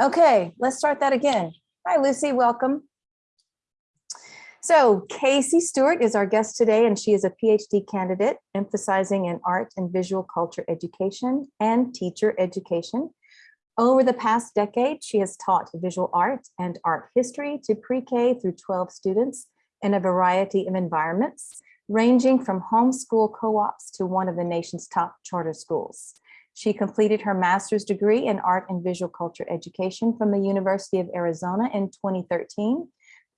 Okay, let's start that again. Hi, Lucy, welcome. So Casey Stewart is our guest today, and she is a PhD candidate emphasizing in art and visual culture education and teacher education. Over the past decade, she has taught visual art and art history to pre-K through 12 students in a variety of environments, ranging from homeschool co-ops to one of the nation's top charter schools. She completed her master's degree in art and visual culture education from the University of Arizona in 2013,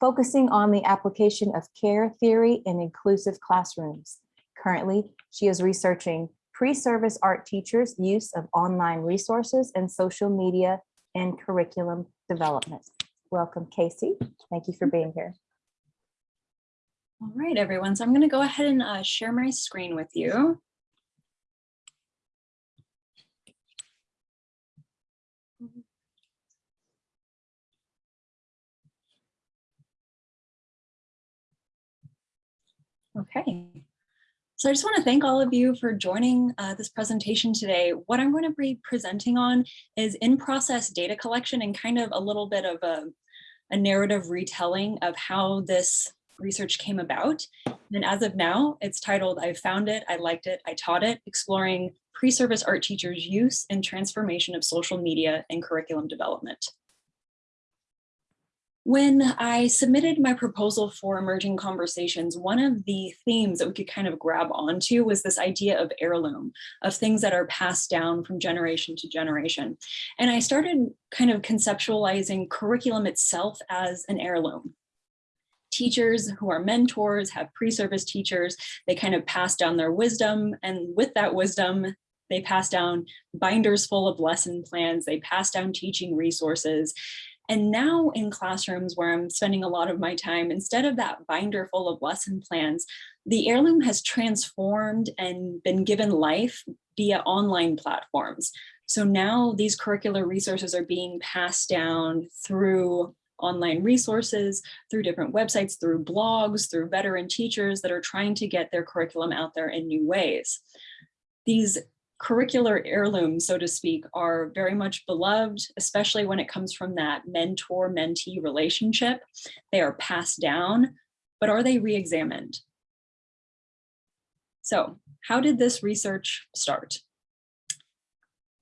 focusing on the application of care theory in inclusive classrooms. Currently, she is researching pre-service art teachers' use of online resources and social media in curriculum development. Welcome, Casey. Thank you for being here. All right, everyone. So I'm going to go ahead and uh, share my screen with you. Okay. So I just want to thank all of you for joining uh, this presentation today. What I'm going to be presenting on is in-process data collection and kind of a little bit of a, a narrative retelling of how this research came about. And as of now, it's titled, I found it, I liked it, I taught it, exploring pre-service art teachers use and transformation of social media and curriculum development. When I submitted my proposal for emerging conversations, one of the themes that we could kind of grab onto was this idea of heirloom, of things that are passed down from generation to generation. And I started kind of conceptualizing curriculum itself as an heirloom teachers who are mentors, have pre-service teachers, they kind of pass down their wisdom. And with that wisdom, they pass down binders full of lesson plans, they pass down teaching resources. And now in classrooms where I'm spending a lot of my time, instead of that binder full of lesson plans, the heirloom has transformed and been given life via online platforms. So now these curricular resources are being passed down through online resources, through different websites, through blogs, through veteran teachers that are trying to get their curriculum out there in new ways. These curricular heirlooms, so to speak, are very much beloved, especially when it comes from that mentor-mentee relationship. They are passed down, but are they re-examined? So how did this research start?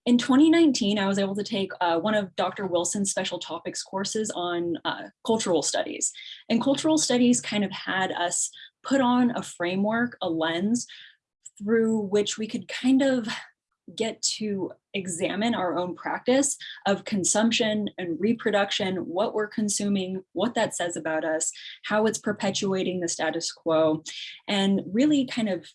In 2019, I was able to take uh, one of Dr. Wilson's special topics courses on uh, cultural studies. And cultural studies kind of had us put on a framework, a lens, through which we could kind of get to examine our own practice of consumption and reproduction, what we're consuming, what that says about us, how it's perpetuating the status quo, and really kind of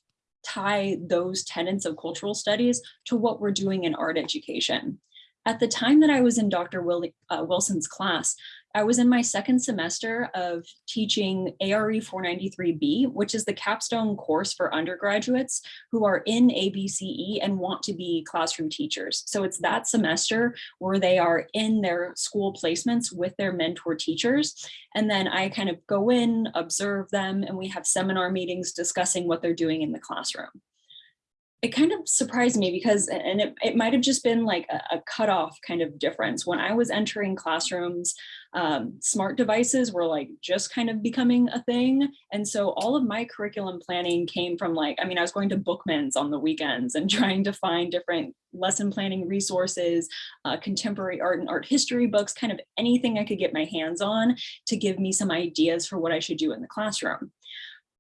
tie those tenets of cultural studies to what we're doing in art education. At the time that I was in Dr. Uh, Wilson's class, I was in my second semester of teaching ARE 493B, which is the capstone course for undergraduates who are in AVCE and want to be classroom teachers. So it's that semester where they are in their school placements with their mentor teachers. And then I kind of go in, observe them, and we have seminar meetings discussing what they're doing in the classroom it kind of surprised me because, and it, it might have just been like a, a cutoff kind of difference. When I was entering classrooms, um, smart devices were like just kind of becoming a thing. And so all of my curriculum planning came from like, I mean, I was going to Bookman's on the weekends and trying to find different lesson planning resources, uh, contemporary art and art history books, kind of anything I could get my hands on to give me some ideas for what I should do in the classroom.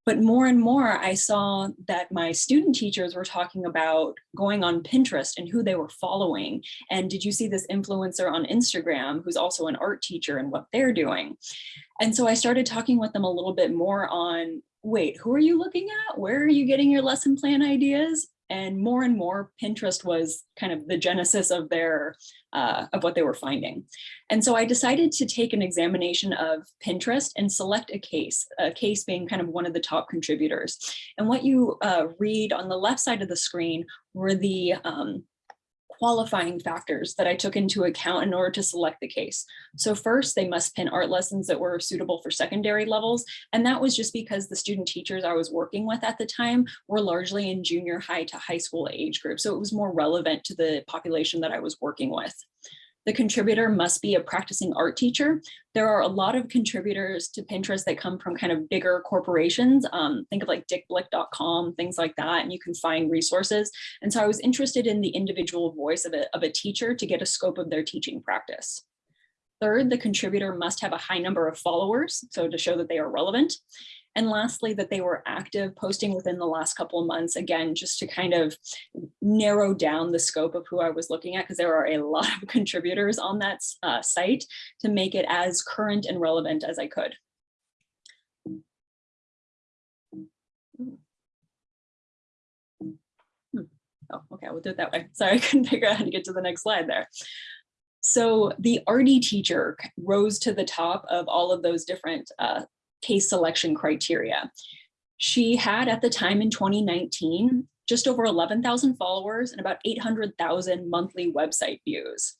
But more and more, I saw that my student teachers were talking about going on Pinterest and who they were following. And did you see this influencer on Instagram who's also an art teacher and what they're doing? And so I started talking with them a little bit more on, wait, who are you looking at? Where are you getting your lesson plan ideas? And more and more Pinterest was kind of the genesis of their uh, of what they were finding. And so I decided to take an examination of Pinterest and select a case, a case being kind of one of the top contributors. And what you uh, read on the left side of the screen were the um, qualifying factors that I took into account in order to select the case. So first, they must pin art lessons that were suitable for secondary levels. And that was just because the student teachers I was working with at the time were largely in junior high to high school age group. So it was more relevant to the population that I was working with. The contributor must be a practicing art teacher. There are a lot of contributors to Pinterest that come from kind of bigger corporations. Um, think of like dickblick.com, things like that, and you can find resources. And so I was interested in the individual voice of a, of a teacher to get a scope of their teaching practice. Third, the contributor must have a high number of followers, so to show that they are relevant. And lastly, that they were active posting within the last couple of months, again, just to kind of narrow down the scope of who I was looking at, because there are a lot of contributors on that uh, site to make it as current and relevant as I could. Hmm. Oh, okay, we'll do it that way. Sorry, I couldn't figure out how to get to the next slide there. So the arty teacher rose to the top of all of those different uh, case selection criteria. She had at the time in 2019, just over 11,000 followers and about 800,000 monthly website views,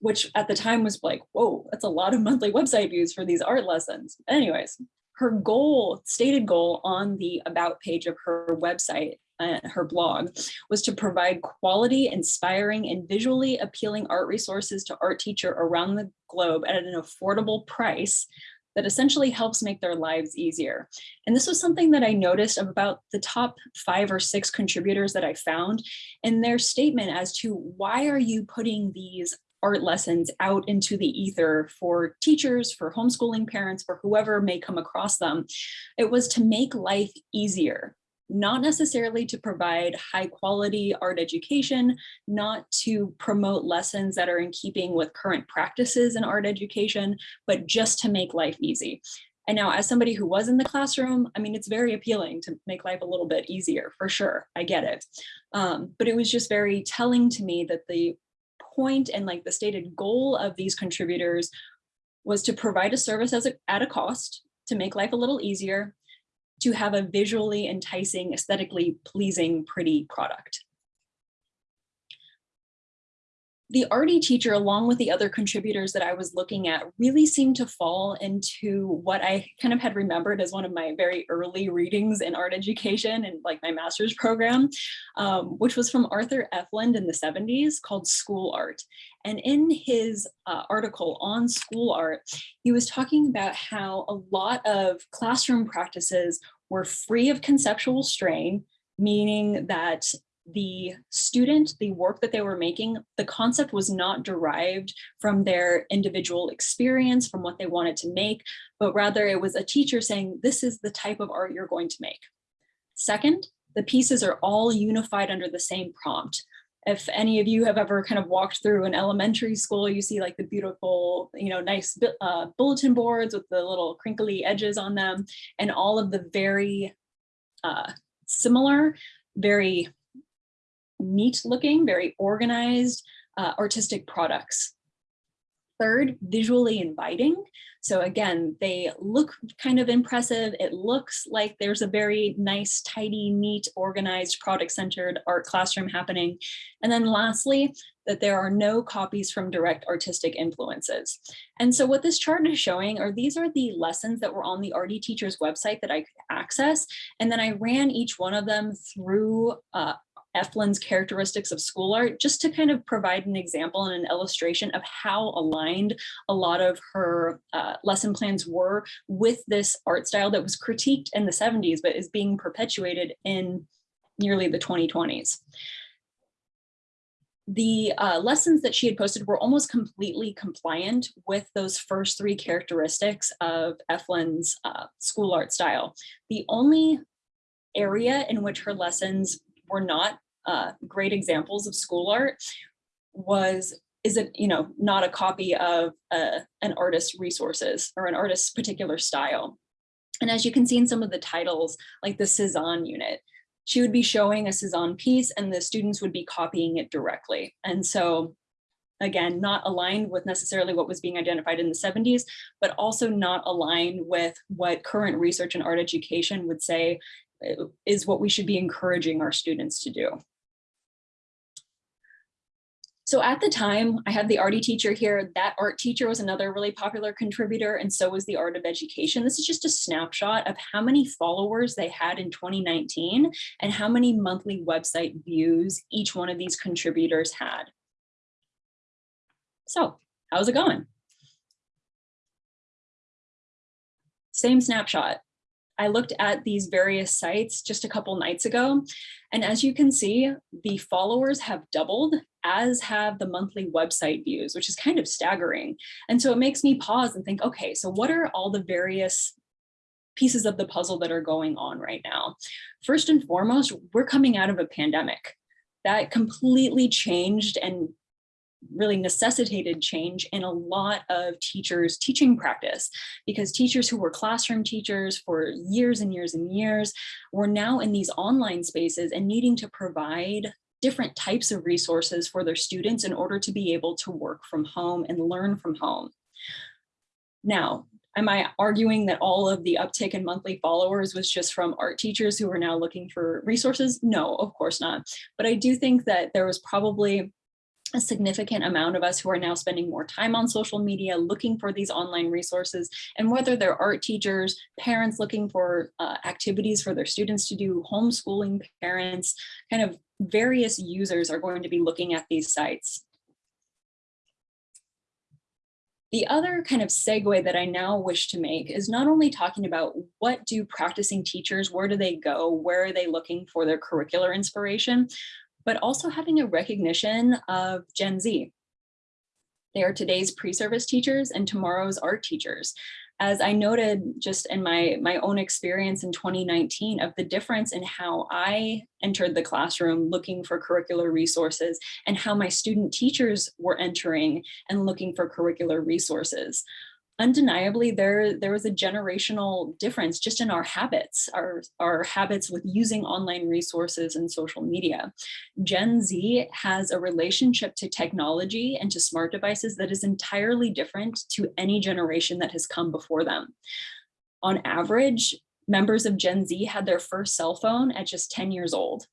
which at the time was like, whoa, that's a lot of monthly website views for these art lessons. Anyways, her goal, stated goal on the about page of her website uh, her blog was to provide quality, inspiring, and visually appealing art resources to art teacher around the globe at an affordable price that essentially helps make their lives easier. And this was something that I noticed of about the top five or six contributors that I found in their statement as to why are you putting these art lessons out into the ether for teachers, for homeschooling parents, for whoever may come across them. It was to make life easier not necessarily to provide high quality art education, not to promote lessons that are in keeping with current practices in art education, but just to make life easy. And now as somebody who was in the classroom, I mean, it's very appealing to make life a little bit easier for sure. I get it. Um, but it was just very telling to me that the point and like the stated goal of these contributors was to provide a service as a, at a cost to make life a little easier to have a visually enticing, aesthetically pleasing, pretty product. The arty teacher, along with the other contributors that I was looking at, really seemed to fall into what I kind of had remembered as one of my very early readings in art education and like my master's program, um, which was from Arthur Efland in the 70s called School Art. And in his uh, article on school art, he was talking about how a lot of classroom practices were free of conceptual strain, meaning that the student, the work that they were making, the concept was not derived from their individual experience, from what they wanted to make, but rather it was a teacher saying, this is the type of art you're going to make. Second, the pieces are all unified under the same prompt if any of you have ever kind of walked through an elementary school, you see like the beautiful, you know, nice uh, bulletin boards with the little crinkly edges on them and all of the very uh, similar, very neat looking, very organized uh, artistic products. Third, visually inviting. So again, they look kind of impressive. It looks like there's a very nice, tidy, neat, organized, product-centered art classroom happening. And then lastly, that there are no copies from direct artistic influences. And so what this chart is showing are these are the lessons that were on the arty teacher's website that I could access. And then I ran each one of them through uh, Efland's characteristics of school art, just to kind of provide an example and an illustration of how aligned a lot of her uh, lesson plans were with this art style that was critiqued in the 70s, but is being perpetuated in nearly the 2020s. The uh, lessons that she had posted were almost completely compliant with those first three characteristics of Efland's uh, school art style. The only area in which her lessons were not uh, great examples of school art was is it you know not a copy of uh, an artist's resources or an artist's particular style and as you can see in some of the titles like the Cezanne unit she would be showing a Cezanne piece and the students would be copying it directly and so again not aligned with necessarily what was being identified in the 70s but also not aligned with what current research in art education would say uh, is what we should be encouraging our students to do. So at the time, I had the arty teacher here. That art teacher was another really popular contributor, and so was the art of education. This is just a snapshot of how many followers they had in 2019 and how many monthly website views each one of these contributors had. So how's it going? Same snapshot. I looked at these various sites just a couple nights ago, and as you can see, the followers have doubled, as have the monthly website views, which is kind of staggering. And so it makes me pause and think, okay, so what are all the various pieces of the puzzle that are going on right now? First and foremost, we're coming out of a pandemic that completely changed and really necessitated change in a lot of teachers teaching practice because teachers who were classroom teachers for years and years and years were now in these online spaces and needing to provide different types of resources for their students in order to be able to work from home and learn from home. Now, am I arguing that all of the uptick in monthly followers was just from art teachers who are now looking for resources? No, of course not. But I do think that there was probably a significant amount of us who are now spending more time on social media looking for these online resources and whether they're art teachers, parents looking for uh, activities for their students to do, homeschooling parents, kind of various users are going to be looking at these sites. The other kind of segue that I now wish to make is not only talking about what do practicing teachers, where do they go, where are they looking for their curricular inspiration, but also having a recognition of Gen Z. They are today's pre-service teachers and tomorrow's art teachers. As I noted just in my, my own experience in 2019 of the difference in how I entered the classroom looking for curricular resources and how my student teachers were entering and looking for curricular resources undeniably there there was a generational difference just in our habits our our habits with using online resources and social media. Gen z has a relationship to technology and to smart devices that is entirely different to any generation that has come before them. On average members of gen z had their first cell phone at just 10 years old.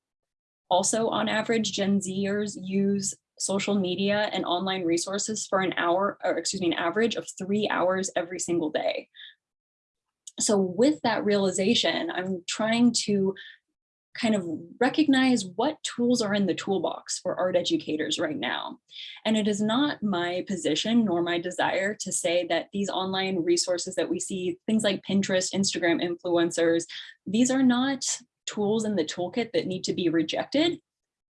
Also on average gen zers use social media and online resources for an hour, or excuse me, an average of three hours every single day. So with that realization, I'm trying to kind of recognize what tools are in the toolbox for art educators right now. And it is not my position nor my desire to say that these online resources that we see, things like Pinterest, Instagram influencers, these are not tools in the toolkit that need to be rejected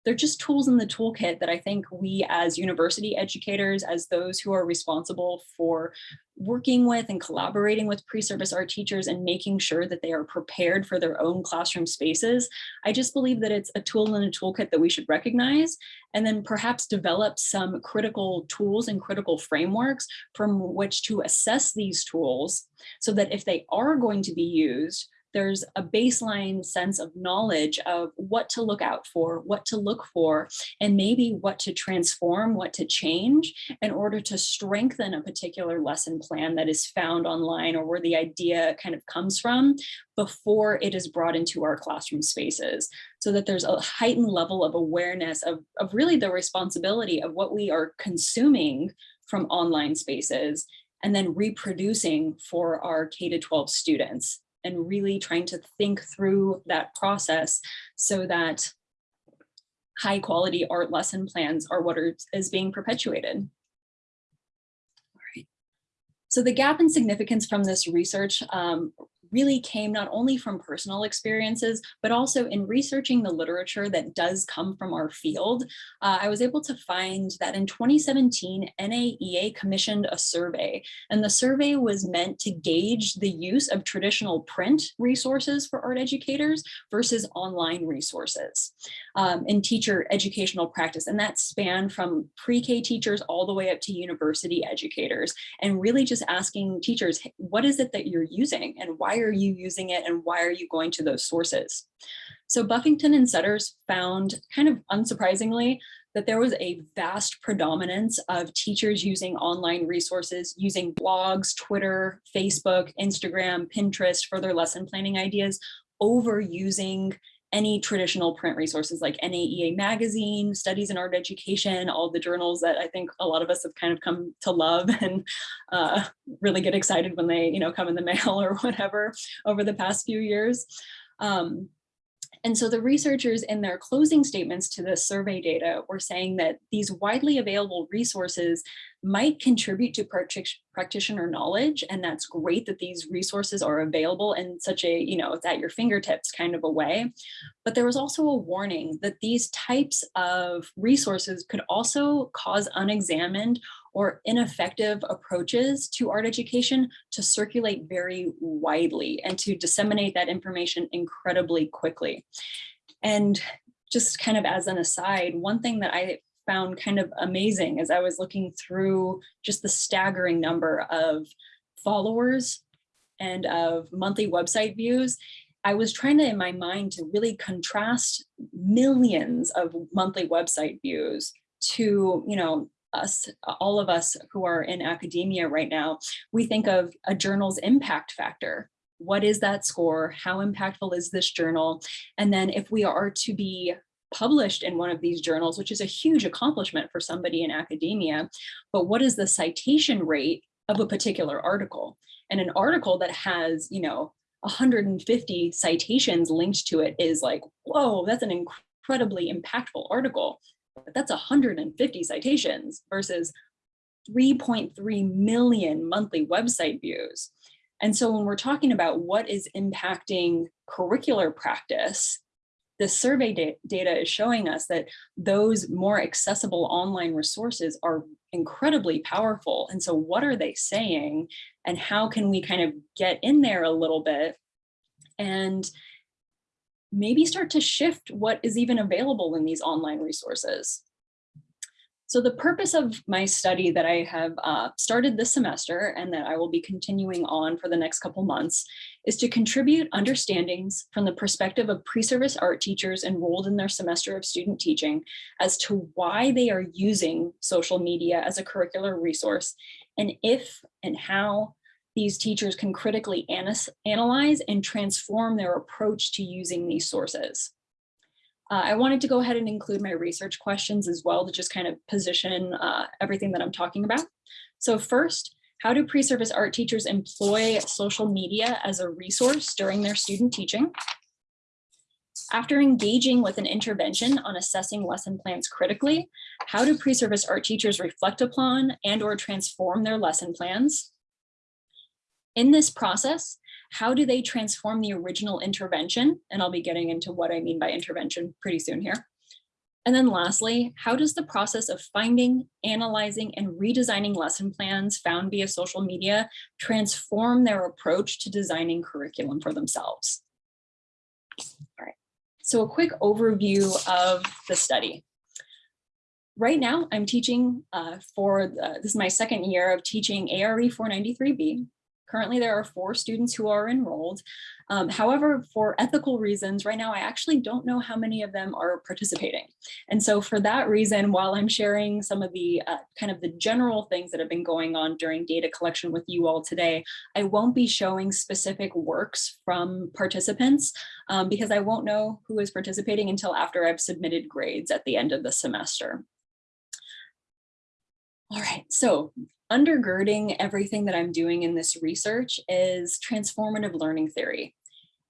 they're just tools in the toolkit that I think we as university educators, as those who are responsible for working with and collaborating with pre-service art teachers and making sure that they are prepared for their own classroom spaces. I just believe that it's a tool in a toolkit that we should recognize and then perhaps develop some critical tools and critical frameworks from which to assess these tools so that if they are going to be used, there's a baseline sense of knowledge of what to look out for, what to look for, and maybe what to transform, what to change in order to strengthen a particular lesson plan that is found online or where the idea kind of comes from before it is brought into our classroom spaces. So that there's a heightened level of awareness of, of really the responsibility of what we are consuming from online spaces and then reproducing for our K-12 students and really trying to think through that process so that high quality art lesson plans are what are, is being perpetuated. All right. So the gap in significance from this research um, really came not only from personal experiences, but also in researching the literature that does come from our field. Uh, I was able to find that in 2017, NAEA commissioned a survey, and the survey was meant to gauge the use of traditional print resources for art educators versus online resources um, in teacher educational practice. And that spanned from pre-K teachers all the way up to university educators, and really just asking teachers, what is it that you're using and why are you using it and why are you going to those sources? So Buffington and Setters found kind of unsurprisingly that there was a vast predominance of teachers using online resources, using blogs, Twitter, Facebook, Instagram, Pinterest for their lesson planning ideas over using any traditional print resources like NAEA magazine, studies in art education, all the journals that I think a lot of us have kind of come to love and uh, really get excited when they, you know, come in the mail or whatever over the past few years. Um, and so the researchers in their closing statements to the survey data were saying that these widely available resources might contribute to practitioner knowledge. And that's great that these resources are available in such a, you know, it's at your fingertips kind of a way. But there was also a warning that these types of resources could also cause unexamined or ineffective approaches to art education to circulate very widely and to disseminate that information incredibly quickly. And just kind of as an aside, one thing that I found kind of amazing as I was looking through just the staggering number of followers and of monthly website views, I was trying to, in my mind, to really contrast millions of monthly website views to, you know, us, all of us who are in academia right now, we think of a journal's impact factor. What is that score? How impactful is this journal? And then if we are to be published in one of these journals, which is a huge accomplishment for somebody in academia, but what is the citation rate of a particular article? And an article that has, you know, 150 citations linked to it is like, whoa, that's an incredibly impactful article. But that's 150 citations versus 3.3 million monthly website views. And so when we're talking about what is impacting curricular practice, the survey da data is showing us that those more accessible online resources are incredibly powerful. And so what are they saying and how can we kind of get in there a little bit and maybe start to shift what is even available in these online resources. So the purpose of my study that I have uh, started this semester and that I will be continuing on for the next couple months is to contribute understandings from the perspective of pre-service art teachers enrolled in their semester of student teaching as to why they are using social media as a curricular resource and if and how these teachers can critically analyze and transform their approach to using these sources. Uh, I wanted to go ahead and include my research questions as well to just kind of position uh, everything that I'm talking about. So first, how do pre-service art teachers employ social media as a resource during their student teaching? After engaging with an intervention on assessing lesson plans critically, how do pre-service art teachers reflect upon and or transform their lesson plans? In this process, how do they transform the original intervention? And I'll be getting into what I mean by intervention pretty soon here. And then lastly, how does the process of finding, analyzing, and redesigning lesson plans found via social media transform their approach to designing curriculum for themselves? All right, so a quick overview of the study. Right now, I'm teaching uh, for, the, this is my second year of teaching ARE 493B, Currently, there are four students who are enrolled. Um, however, for ethical reasons, right now, I actually don't know how many of them are participating. And so for that reason, while I'm sharing some of the uh, kind of the general things that have been going on during data collection with you all today, I won't be showing specific works from participants um, because I won't know who is participating until after I've submitted grades at the end of the semester. All right, so undergirding everything that I'm doing in this research is transformative learning theory.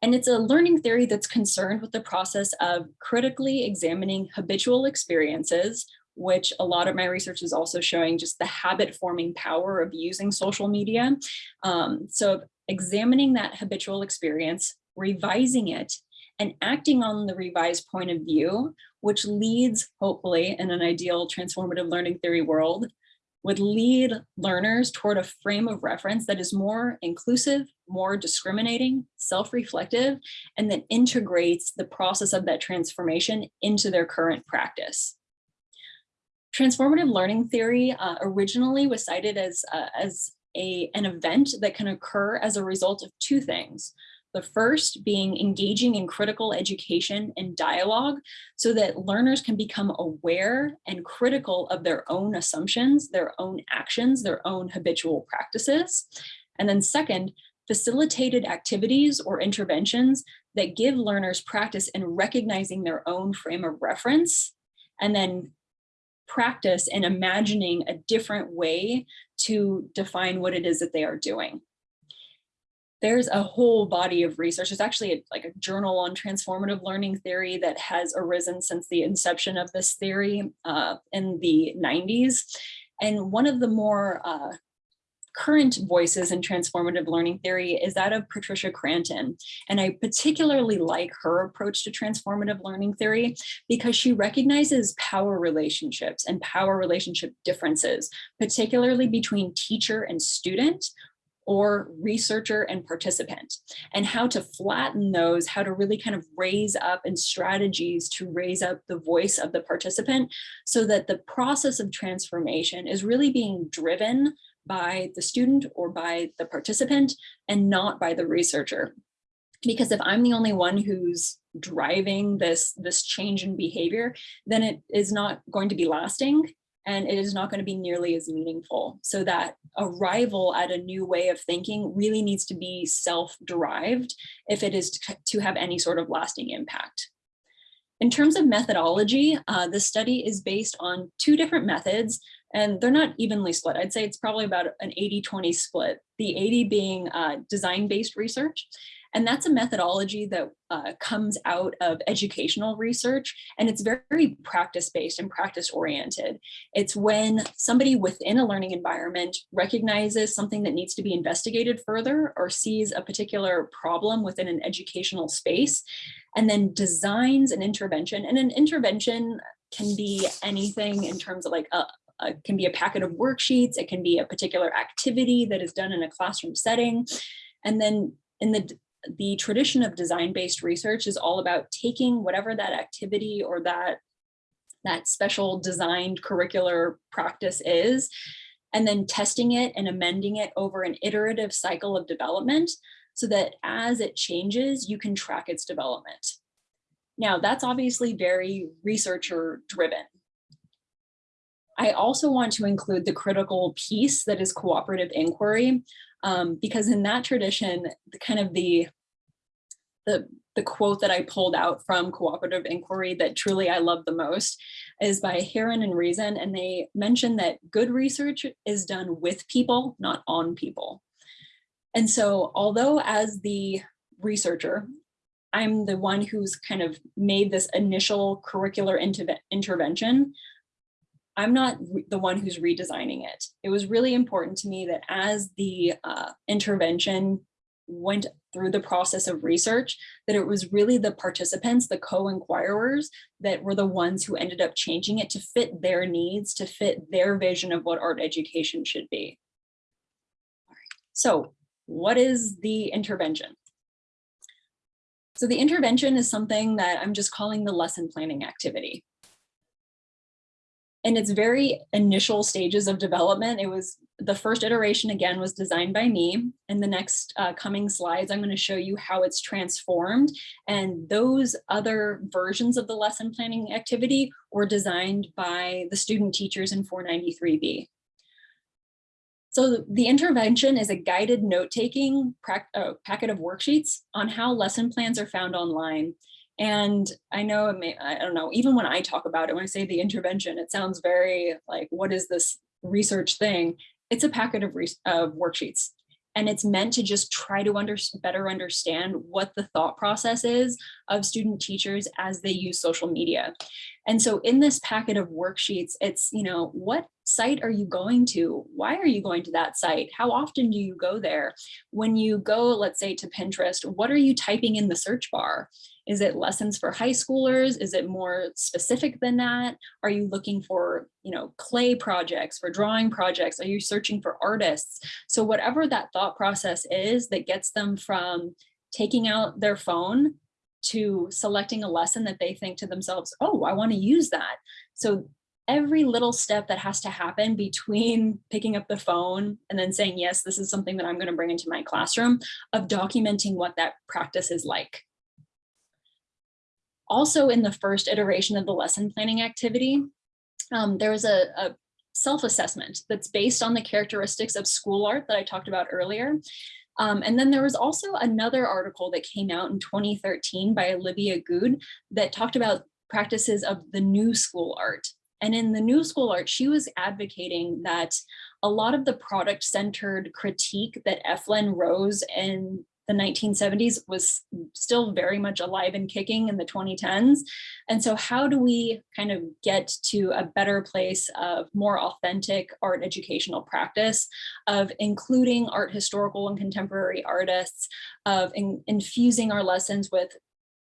And it's a learning theory that's concerned with the process of critically examining habitual experiences, which a lot of my research is also showing just the habit forming power of using social media. Um, so examining that habitual experience, revising it, and acting on the revised point of view, which leads, hopefully, in an ideal transformative learning theory world, would lead learners toward a frame of reference that is more inclusive, more discriminating, self-reflective, and that integrates the process of that transformation into their current practice. Transformative learning theory uh, originally was cited as, uh, as a, an event that can occur as a result of two things. The first being engaging in critical education and dialogue so that learners can become aware and critical of their own assumptions, their own actions, their own habitual practices. And then second, facilitated activities or interventions that give learners practice in recognizing their own frame of reference and then practice in imagining a different way to define what it is that they are doing there's a whole body of research. There's actually a, like a journal on transformative learning theory that has arisen since the inception of this theory uh, in the 90s. And one of the more uh, current voices in transformative learning theory is that of Patricia Cranton. And I particularly like her approach to transformative learning theory because she recognizes power relationships and power relationship differences, particularly between teacher and student or researcher and participant and how to flatten those, how to really kind of raise up and strategies to raise up the voice of the participant so that the process of transformation is really being driven by the student or by the participant and not by the researcher. Because if I'm the only one who's driving this, this change in behavior, then it is not going to be lasting and it is not going to be nearly as meaningful. So that arrival at a new way of thinking really needs to be self-derived if it is to have any sort of lasting impact. In terms of methodology, uh, the study is based on two different methods and they're not evenly split. I'd say it's probably about an 80-20 split, the 80 being uh, design-based research. And that's a methodology that uh, comes out of educational research and it's very practice-based and practice-oriented. It's when somebody within a learning environment recognizes something that needs to be investigated further or sees a particular problem within an educational space and then designs an intervention. And an intervention can be anything in terms of like a, it can be a packet of worksheets, it can be a particular activity that is done in a classroom setting. And then in the, the tradition of design-based research is all about taking whatever that activity or that, that special designed curricular practice is, and then testing it and amending it over an iterative cycle of development so that as it changes, you can track its development. Now, that's obviously very researcher driven. I also want to include the critical piece that is cooperative inquiry, um, because in that tradition, the kind of the, the, the quote that I pulled out from cooperative inquiry that truly I love the most is by Heron and Reason, and they mention that good research is done with people, not on people. And so although as the researcher, I'm the one who's kind of made this initial curricular intervention, I'm not the one who's redesigning it. It was really important to me that as the uh, intervention went through the process of research, that it was really the participants, the co-inquirers, that were the ones who ended up changing it to fit their needs, to fit their vision of what art education should be. So what is the intervention? So the intervention is something that I'm just calling the lesson planning activity in its very initial stages of development, it was the first iteration again was designed by me. In the next uh, coming slides, I'm going to show you how it's transformed. And those other versions of the lesson planning activity were designed by the student teachers in 493B. So the intervention is a guided note-taking uh, packet of worksheets on how lesson plans are found online. And I know, it may, I don't know, even when I talk about it, when I say the intervention, it sounds very like, what is this research thing? It's a packet of, of worksheets. And it's meant to just try to under better understand what the thought process is of student teachers as they use social media. And so in this packet of worksheets, it's, you know, what site are you going to? Why are you going to that site? How often do you go there? When you go, let's say to Pinterest, what are you typing in the search bar? Is it lessons for high schoolers? Is it more specific than that? Are you looking for, you know, clay projects, for drawing projects? Are you searching for artists? So whatever that thought process is that gets them from taking out their phone to selecting a lesson that they think to themselves, oh, I want to use that. So every little step that has to happen between picking up the phone and then saying, yes, this is something that I'm going to bring into my classroom of documenting what that practice is like. Also in the first iteration of the lesson planning activity, um, there was a, a self-assessment that's based on the characteristics of school art that I talked about earlier. Um, and then there was also another article that came out in 2013 by Olivia Gude that talked about practices of the new school art. And in the new school art, she was advocating that a lot of the product centered critique that Efland Rose and the 1970s was still very much alive and kicking in the 2010s. And so how do we kind of get to a better place of more authentic art educational practice, of including art historical and contemporary artists, of in, infusing our lessons with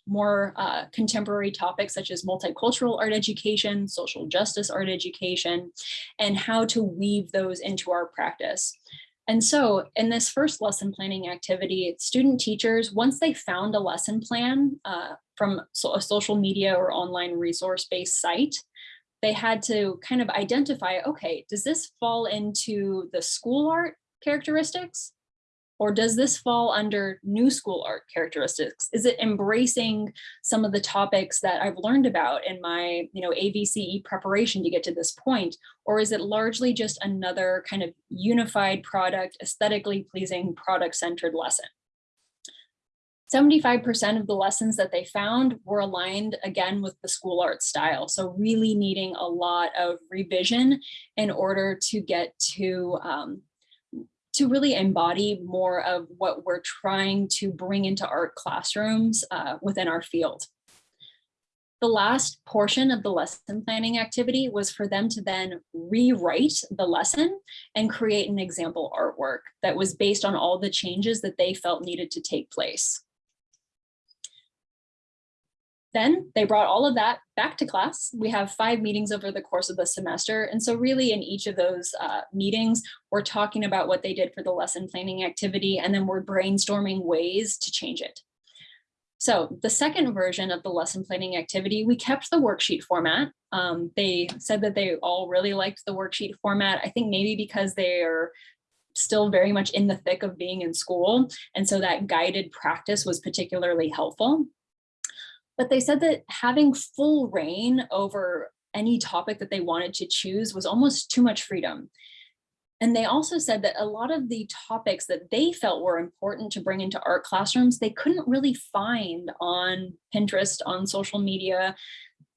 more uh, contemporary topics such as multicultural art education, social justice art education, and how to weave those into our practice. And so in this first lesson planning activity, student teachers, once they found a lesson plan uh, from so a social media or online resource-based site, they had to kind of identify, okay, does this fall into the school art characteristics? Or does this fall under new school art characteristics? Is it embracing some of the topics that I've learned about in my you know, AVCE preparation to get to this point? Or is it largely just another kind of unified product, aesthetically pleasing product-centered lesson? 75% of the lessons that they found were aligned again with the school art style. So really needing a lot of revision in order to get to um, to really embody more of what we're trying to bring into art classrooms uh, within our field. The last portion of the lesson planning activity was for them to then rewrite the lesson and create an example artwork that was based on all the changes that they felt needed to take place. Then they brought all of that back to class. We have five meetings over the course of the semester. And so really in each of those uh, meetings, we're talking about what they did for the lesson planning activity, and then we're brainstorming ways to change it. So the second version of the lesson planning activity, we kept the worksheet format. Um, they said that they all really liked the worksheet format. I think maybe because they are still very much in the thick of being in school. And so that guided practice was particularly helpful. But they said that having full reign over any topic that they wanted to choose was almost too much freedom. And they also said that a lot of the topics that they felt were important to bring into art classrooms, they couldn't really find on Pinterest, on social media.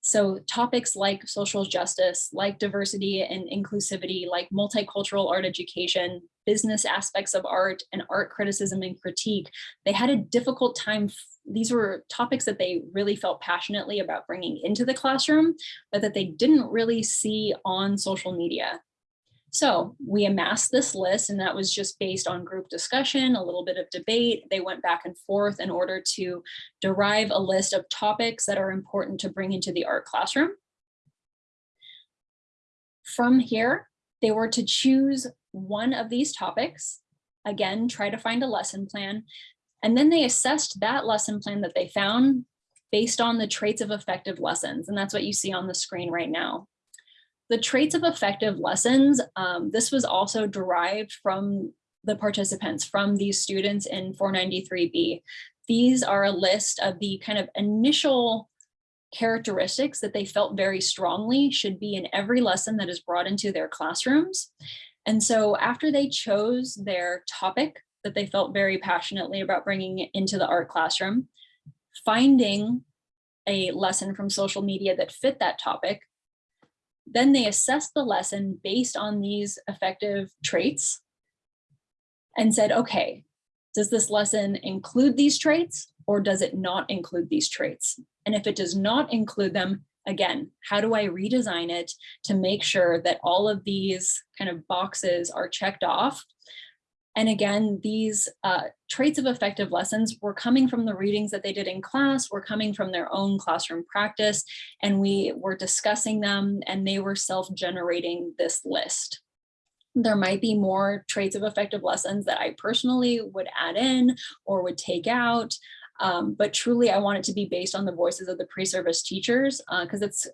So topics like social justice, like diversity and inclusivity, like multicultural art education, business aspects of art and art criticism and critique, they had a difficult time these were topics that they really felt passionately about bringing into the classroom, but that they didn't really see on social media. So we amassed this list and that was just based on group discussion, a little bit of debate. They went back and forth in order to derive a list of topics that are important to bring into the art classroom. From here, they were to choose one of these topics again, try to find a lesson plan and then they assessed that lesson plan that they found based on the traits of effective lessons. And that's what you see on the screen right now. The traits of effective lessons, um, this was also derived from the participants, from these students in 493B. These are a list of the kind of initial characteristics that they felt very strongly should be in every lesson that is brought into their classrooms. And so after they chose their topic that they felt very passionately about bringing into the art classroom, finding a lesson from social media that fit that topic. Then they assessed the lesson based on these effective traits and said, okay, does this lesson include these traits or does it not include these traits? And if it does not include them, again, how do I redesign it to make sure that all of these kind of boxes are checked off and again, these uh, traits of effective lessons were coming from the readings that they did in class, were coming from their own classroom practice, and we were discussing them and they were self-generating this list. There might be more traits of effective lessons that I personally would add in or would take out, um, but truly I want it to be based on the voices of the pre-service teachers because uh, it's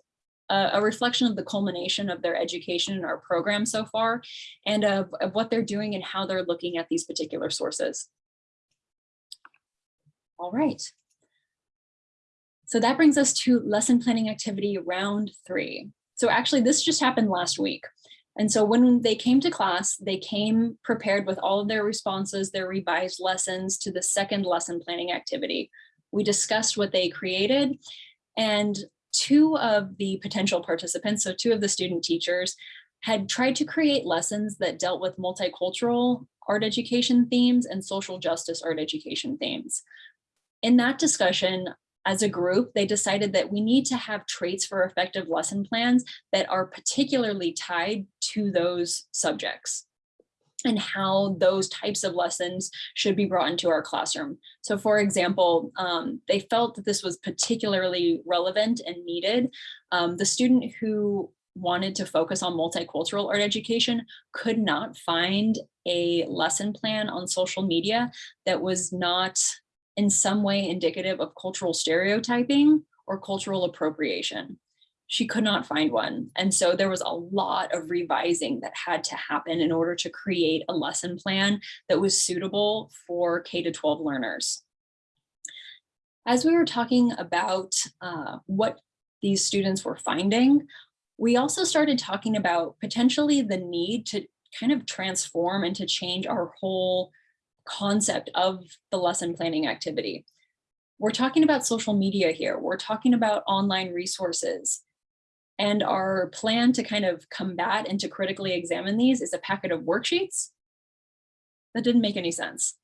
a, reflection of the culmination of their education in our program so far and of, of what they're doing and how they're looking at these particular sources. All right. So that brings us to lesson planning activity round three. So actually this just happened last week. And so when they came to class, they came prepared with all of their responses, their revised lessons to the second lesson planning activity. We discussed what they created and two of the potential participants, so two of the student teachers, had tried to create lessons that dealt with multicultural art education themes and social justice art education themes. In that discussion, as a group, they decided that we need to have traits for effective lesson plans that are particularly tied to those subjects and how those types of lessons should be brought into our classroom. So for example, um, they felt that this was particularly relevant and needed. Um, the student who wanted to focus on multicultural art education could not find a lesson plan on social media that was not in some way indicative of cultural stereotyping or cultural appropriation. She could not find one. And so there was a lot of revising that had to happen in order to create a lesson plan that was suitable for K to 12 learners. As we were talking about uh, what these students were finding, we also started talking about potentially the need to kind of transform and to change our whole concept of the lesson planning activity. We're talking about social media here. We're talking about online resources. And our plan to kind of combat and to critically examine these is a packet of worksheets. That didn't make any sense.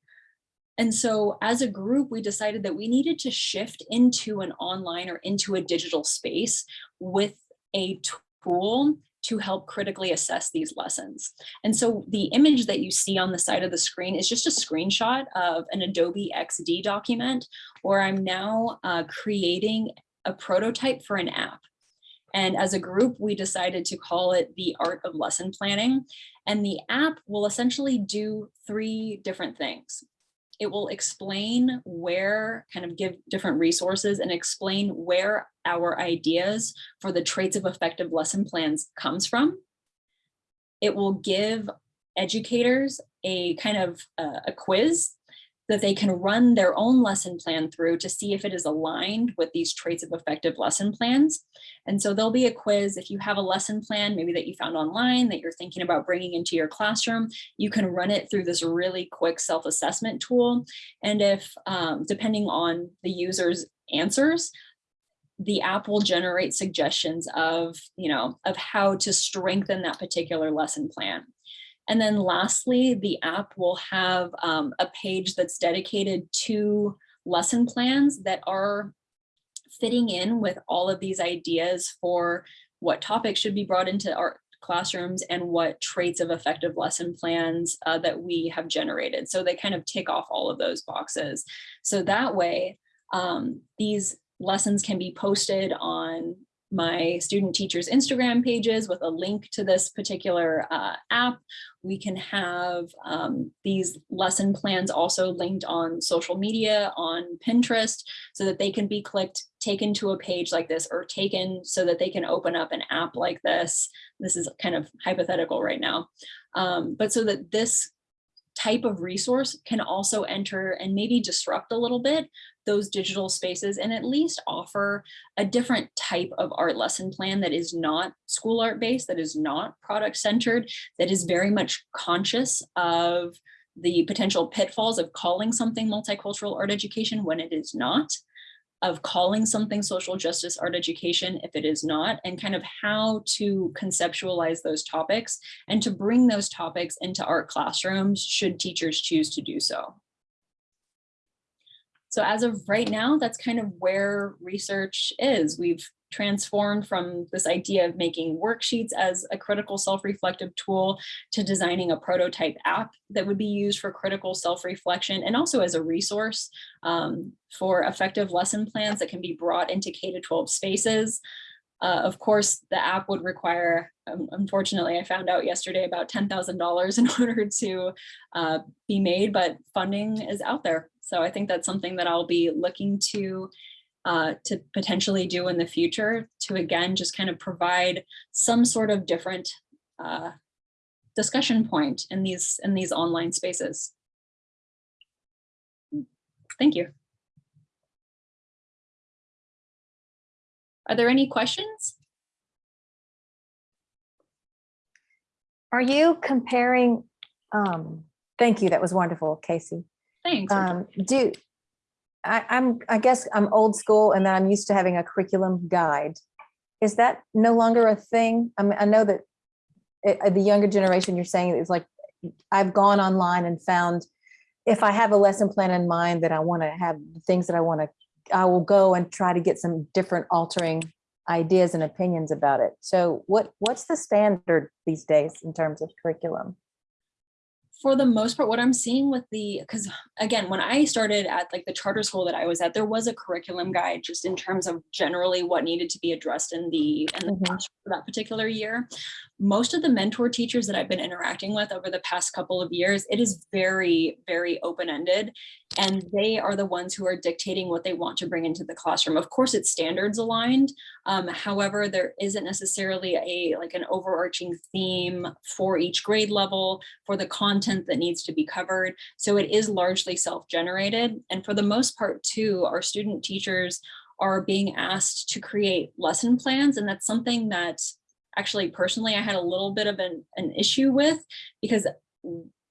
And so as a group, we decided that we needed to shift into an online or into a digital space with a tool to help critically assess these lessons. And so the image that you see on the side of the screen is just a screenshot of an Adobe XD document where I'm now uh, creating a prototype for an app. And as a group, we decided to call it the art of lesson planning. And the app will essentially do three different things. It will explain where, kind of give different resources and explain where our ideas for the traits of effective lesson plans comes from. It will give educators a kind of uh, a quiz that they can run their own lesson plan through to see if it is aligned with these traits of effective lesson plans. And so there'll be a quiz if you have a lesson plan, maybe that you found online that you're thinking about bringing into your classroom, you can run it through this really quick self-assessment tool. And if, um, depending on the user's answers, the app will generate suggestions of, you know, of how to strengthen that particular lesson plan. And then lastly, the app will have um, a page that's dedicated to lesson plans that are fitting in with all of these ideas for what topics should be brought into our classrooms and what traits of effective lesson plans uh, that we have generated. So they kind of tick off all of those boxes. So that way, um, these lessons can be posted on my student teachers Instagram pages with a link to this particular uh, app. We can have um, these lesson plans also linked on social media, on Pinterest, so that they can be clicked, taken to a page like this, or taken so that they can open up an app like this. This is kind of hypothetical right now. Um, but so that this type of resource can also enter and maybe disrupt a little bit those digital spaces and at least offer a different type of art lesson plan that is not school art based, that is not product centered, that is very much conscious of the potential pitfalls of calling something multicultural art education when it is not of calling something social justice art education if it is not, and kind of how to conceptualize those topics and to bring those topics into art classrooms should teachers choose to do so. So as of right now, that's kind of where research is. We've transformed from this idea of making worksheets as a critical self-reflective tool to designing a prototype app that would be used for critical self-reflection and also as a resource um, for effective lesson plans that can be brought into K-12 spaces. Uh, of course, the app would require, um, unfortunately, I found out yesterday about $10,000 in order to uh, be made, but funding is out there. So I think that's something that I'll be looking to uh, to potentially do in the future to again just kind of provide some sort of different uh, discussion point in these in these online spaces. Thank you. Are there any questions? Are you comparing, um, thank you, that was wonderful, Casey. Thanks. Um, do, I, I'm, I guess I'm old school and then I'm used to having a curriculum guide. Is that no longer a thing? I mean, I know that it, uh, the younger generation you're saying is like I've gone online and found if I have a lesson plan in mind that I want to have things that I want to, I will go and try to get some different altering ideas and opinions about it. So what, what's the standard these days in terms of curriculum? For the most part, what I'm seeing with the, because again, when I started at like the charter school that I was at, there was a curriculum guide just in terms of generally what needed to be addressed in the, in the Mhm. classroom for that particular year. Most of the mentor teachers that I've been interacting with over the past couple of years, it is very, very open-ended. And they are the ones who are dictating what they want to bring into the classroom. Of course, it's standards aligned. Um, however, there isn't necessarily a like an overarching theme for each grade level for the content that needs to be covered. So it is largely self-generated. And for the most part too, our student teachers are being asked to create lesson plans. And that's something that actually personally I had a little bit of an, an issue with because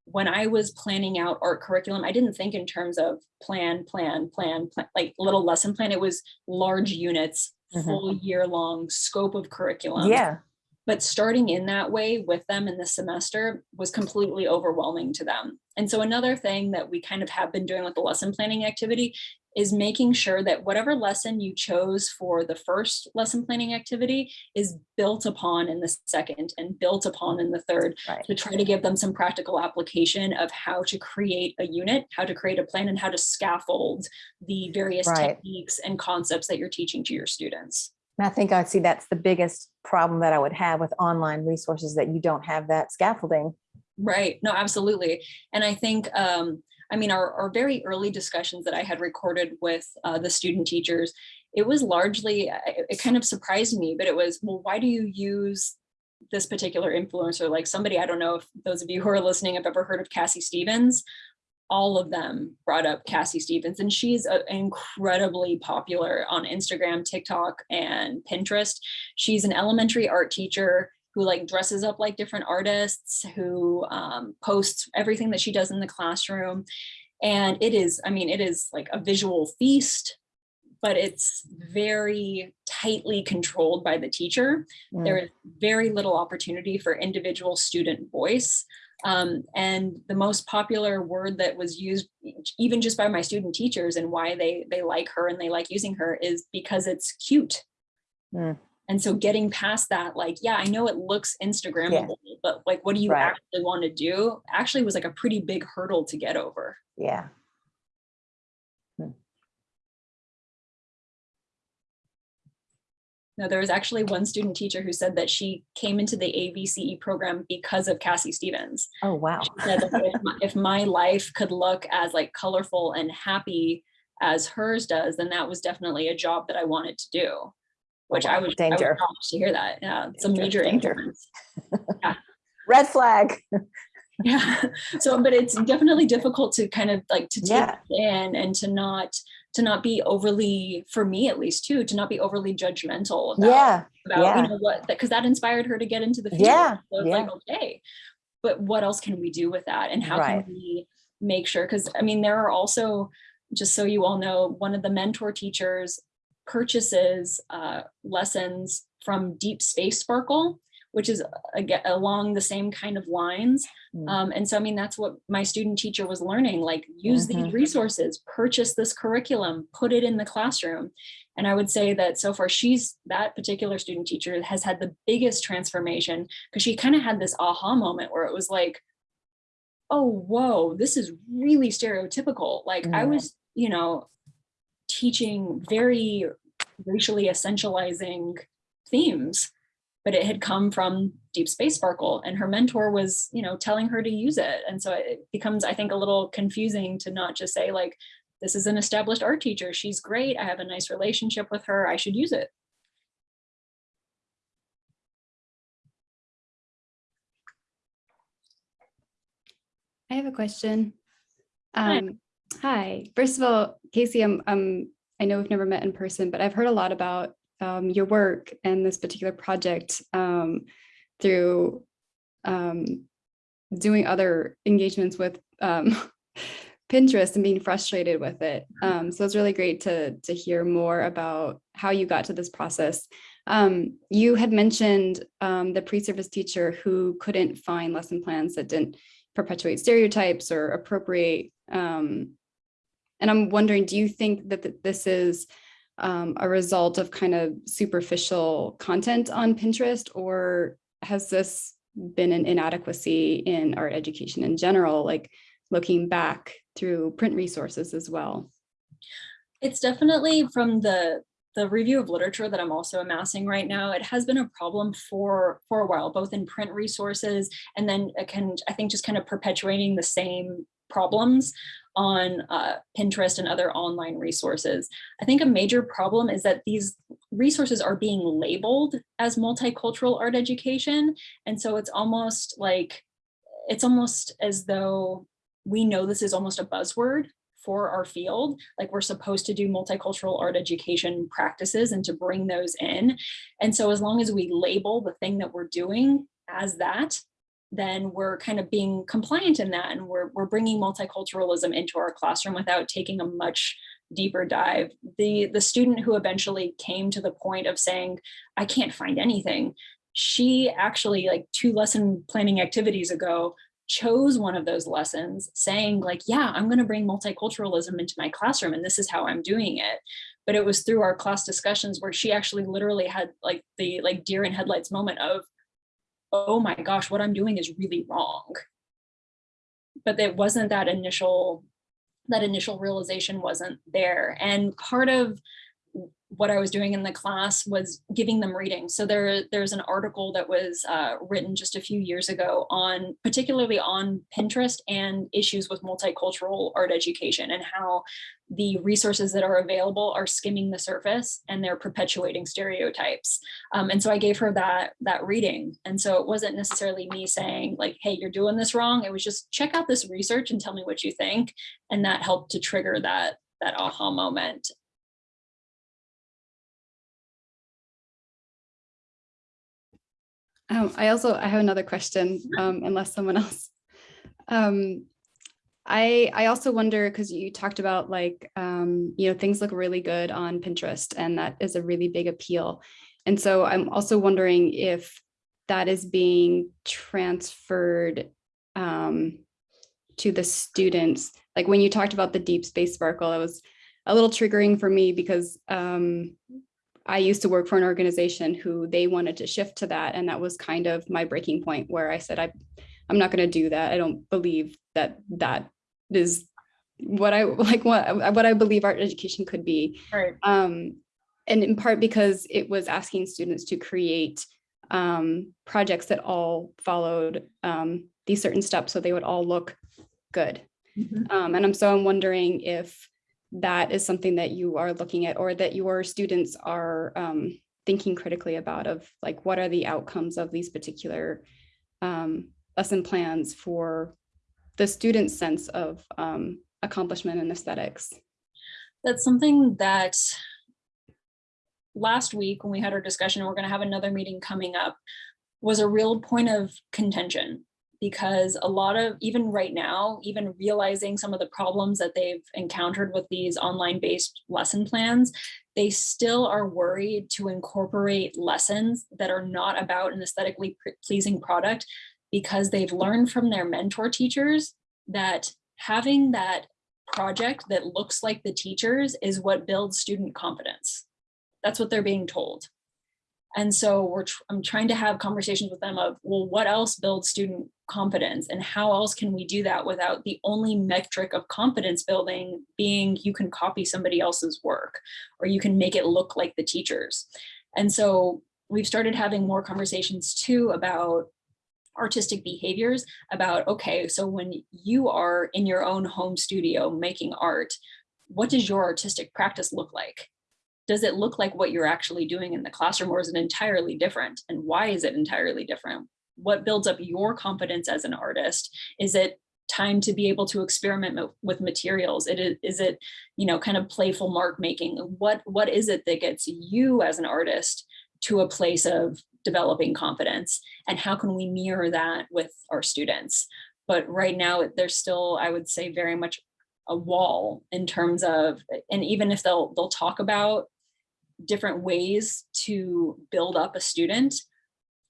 when I was planning out art curriculum, I didn't think in terms of plan, plan, plan, plan like little lesson plan. It was large units, Mhm. full year long scope of curriculum Yeah, but starting in that way with them in the semester was completely overwhelming to them. And so another thing that we kind of have been doing with the lesson planning activity is making sure that whatever lesson you chose for the first lesson planning activity is built upon in the second and built upon in the third right. to try to give them some practical application of how to create a unit, how to create a plan and how to scaffold the various Right. techniques and concepts that you're teaching to your students. And I think I'd see that's the biggest problem that I would have with online resources that you don't have that scaffolding. Right. No, absolutely. And I think, um, I mean, our, our very early discussions that I had recorded with uh, the student teachers, it was largely, uh, it, it kind of surprised me, but it was, well, why do you use this particular influencer? Like somebody, I don't know if those of you who are listening have ever heard of Cassie Stevens. All of them brought up Cassie Stevens and she's uh, incredibly popular on Instagram, TikTok, and Pinterest. She's an elementary art teacher who like dresses up like different artists, who um, posts everything that she does in the classroom. And it is, I mean, it is like a visual feast, but it's very tightly controlled by the teacher. Mm. There is very little opportunity for individual student voice. Um, and the most popular word that was used even just by my student teachers and why they they like her and they like using her is because it's cute. Mm. And so getting past that, like, yeah, I know it looks Instagrammable, but like, what do you Right. actually want to do? Actually was like a pretty big hurdle to get over. Yeah. No, there was actually one student teacher who said that she came into the AVCE program because of Cassie Stevens. Oh, wow. She said that if, my, if my life could look as like colorful and happy as hers does, then that was definitely a job that I wanted to do. Oh, which I wow. was, I was Danger. shocked to hear that. Yeah, it's a major danger. influence. Red flag. Yeah. So, but it's definitely difficult to kind of like to take Yeah. it in and to not to not be overly, for me at least too, to not be overly judgmental about Yeah, about yeah. you know what because that inspired her to get into the field. Yeah, So it's like okay, but what else can we do with that, and how Right. can we make sure? Because I mean, there are also just so you all know, one of the mentor teachers purchases uh, lessons from Deep Space Sparkle, which is again along the same kind of lines. Mm. Um, and so, I mean, that's what my student teacher was learning, like use these Mhm. resources, purchase this curriculum, put it in the classroom. And I would say that so far she's, that particular student teacher has had the biggest transformation because she kind of had this aha moment where it was like, oh, whoa, this is really stereotypical. Like I was, you know, teaching very racially essentializing themes but it had come from deep space sparkle and her mentor was you know telling her to use it and so it becomes i think a little confusing to not just say like this is an established art teacher she's great i have a nice relationship with her i should use it I have a question. Hi. Um, hi. First of all, Casey, I'm, um, I know we've never met in person, but I've heard a lot about um, your work and this particular project um, through um, doing other engagements with um, Pinterest and being frustrated with it. Um, so it's really great to to hear more about how you got to this process. Um, you had mentioned um, the pre-service teacher who couldn't find lesson plans that didn't perpetuate stereotypes or appropriate. Um, and I'm wondering, do you think that th- this is um, a result of kind of superficial content on Pinterest, or has this been an inadequacy in art education in general, like looking back through print resources as well? It's definitely from the the review of literature that I'm also amassing right now, it has been a problem for for a while, both in print resources and then it can, I think, just kind of perpetuating the same problems on uh, Pinterest and other online resources. I think a major problem is that these resources are being labeled as multicultural art education. And so it's almost like, it's almost as though we know this is almost a buzzword for our field. Like we're supposed to do multicultural art education practices and to bring those in. And so as long as we label the thing that we're doing as that, then we're kind of being compliant in that and we're, we're bringing multiculturalism into our classroom without taking a much deeper dive. The, the student who eventually came to the point of saying, I can't find anything, she actually like two lesson planning activities ago chose one of those lessons saying like, yeah, I'm gonna bring multiculturalism into my classroom and this is how I'm doing it. But it was through our class discussions where she actually literally had like the like deer in headlights moment of, oh my gosh, what I'm doing is really wrong. But it wasn't that initial, that initial realization wasn't there. And part of what I was doing in the class was giving them reading. So there, there's an article that was uh, written just a few years ago on, particularly on Pinterest and issues with multicultural art education and how the resources that are available are skimming the surface and they're perpetuating stereotypes. Um, and so I gave her that, that reading. And so it wasn't necessarily me saying like, hey, you're doing this wrong. It was just check out this research and tell me what you think. And that helped to trigger that, that aha moment. Um, I also, I have another question, um, unless someone else. Um, I, I also wonder, because you talked about like, um, you know, things look really good on Pinterest and that is a really big appeal. And so I'm also wondering if that is being transferred um, to the students. Like when you talked about the deep space sparkle, it was a little triggering for me because um, I used to work for an organization who they wanted to shift to that. And that was kind of my breaking point where I said, I, I'm not going to do that. I don't believe that that is what I like, what, what I believe art education could be. Right. Um, and in part because it was asking students to create um, projects that all followed um, these certain steps so they would all look good. Mm -hmm. um, and I'm so I'm wondering if that is something that you are looking at or that your students are um, thinking critically about of like what are the outcomes of these particular um, lesson plans for the student's sense of um, accomplishment and aesthetics. That's something that last week when we had our discussion, we're going to have another meeting coming up, was a real point of contention because a lot of, even right now, even realizing some of the problems that they've encountered with these online based lesson plans, they still are worried to incorporate lessons that are not about an aesthetically pleasing product because they've learned from their mentor teachers that having that project that looks like the teachers is what builds student confidence. That's what they're being told. And so we're tr I'm trying to have conversations with them of, well, what else builds student confidence and how else can we do that without the only metric of confidence building being you can copy somebody else's work or you can make it look like the teachers. And so we've started having more conversations too about artistic behaviors about, okay, so when you are in your own home studio making art, what does your artistic practice look like? does it look like what you're actually doing in the classroom or is it entirely different? And why is it entirely different? What builds up your confidence as an artist? Is it time to be able to experiment with materials? It is, is it, you know, kind of playful mark making? What, what is it that gets you as an artist to a place of developing confidence? And how can we mirror that with our students? But right now, there's still, I would say, very much a wall in terms of, and even if they'll they'll talk about different ways to build up a student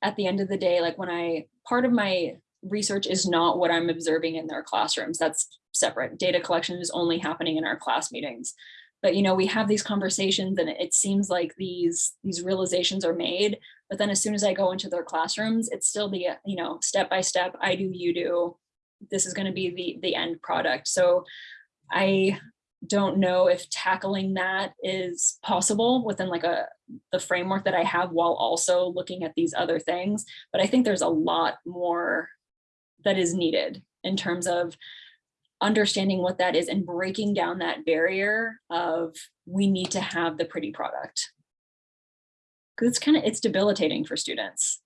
at the end of the day like when i part of my research is not what I'm observing in their classrooms. That's separate. Data collection is only happening in our class meetings. But you know, we have these conversations and it seems like these these realizations are made, but then as soon as I go into their classrooms, it's still the, you know, step by step, I do, you do. This is going to be the the end product. So I don't know if tackling that is possible within like a the framework that I have while also looking at these other things. But I think there's a lot more that is needed in terms of understanding what that is and breaking down that barrier of we need to have the pretty product. Because it's kind of it's debilitating for students.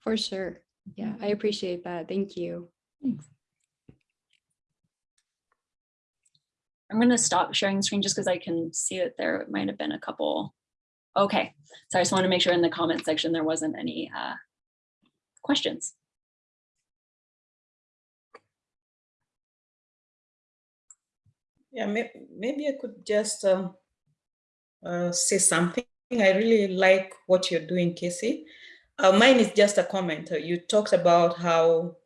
For sure. Yeah, I appreciate that. Thank you. Thanks. I'm going to stop sharing screen just because I can see that there might have been a couple. Okay, so I just want to make sure in the comment section there wasn't any uh, questions. Yeah, maybe I could just um, uh, say something. I really like what you're doing, Casey. Uh, mine is just a comment. Uh, You talked about how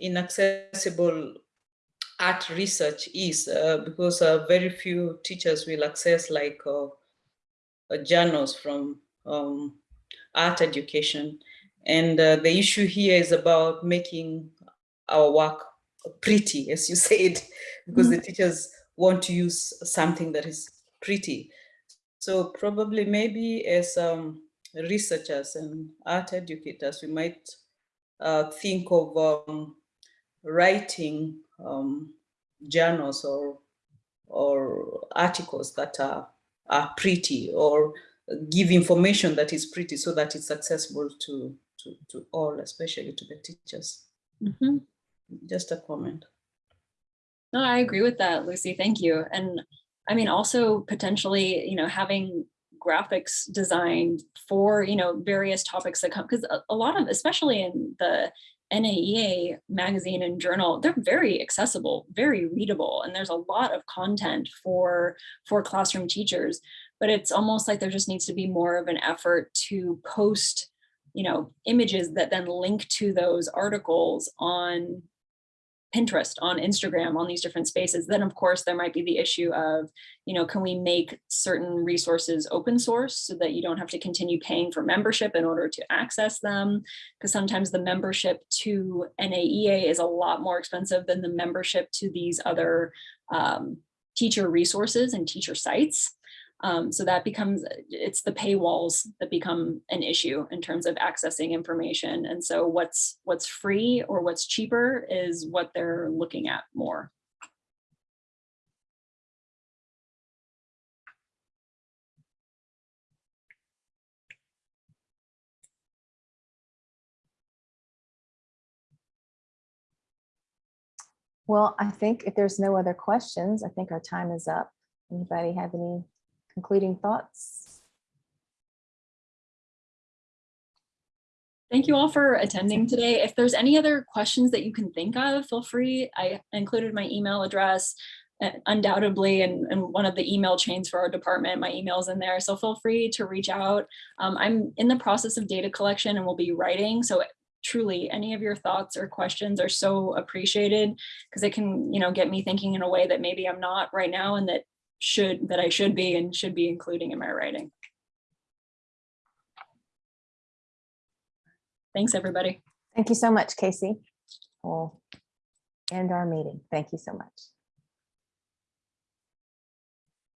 inaccessible art research is uh, because uh, very few teachers will access like uh, uh, journals from um, art education. And uh, the issue here is about making our work pretty, as you said, because the teachers want to use something that is pretty. So probably maybe as um, researchers and art educators, we might uh, think of um, writing um, journals or or articles that are are pretty or give information that is pretty so that it's accessible to to, to all, especially to the teachers. Mhm. Just a comment. No, I agree with that, Lucy. Thank you. And I mean, also potentially, you know, having graphics designed for, you know, various topics that come, because a, a lot of, especially in the NAEA magazine and journal, they're very accessible, very readable, and there's a lot of content for, for classroom teachers. But it's almost like there just needs to be more of an effort to post, you know, images that then link to those articles on Pinterest, on Instagram, on these different spaces, then of course there might be the issue of, you know, can we make certain resources open source so that you don't have to continue paying for membership in order to access them? Because sometimes the membership to NAEA is a lot more expensive than the membership to these other um, teacher resources and teacher sites. Um, so that becomes, it's the paywalls that become an issue in terms of accessing information. And so what's what's free or what's cheaper is what they're looking at more. Well, I think if there's no other questions, I think our time is up. Anybody have any concluding thoughts? Thank you all for attending today. If there's any other questions that you can think of, feel free. I included my email address uh, undoubtedly in, one of the email chains for our department. My email's in there, so feel free to reach out. Um, I'm in the process of data collection and will be writing, so truly any of your thoughts or questions are so appreciated because it can, you know, get me thinking in a way that maybe I'm not right now and that should that I should be and should be including in my writing. Thanks, everybody. Thank you so much, Casey. We'll end our meeting. Thank you so much.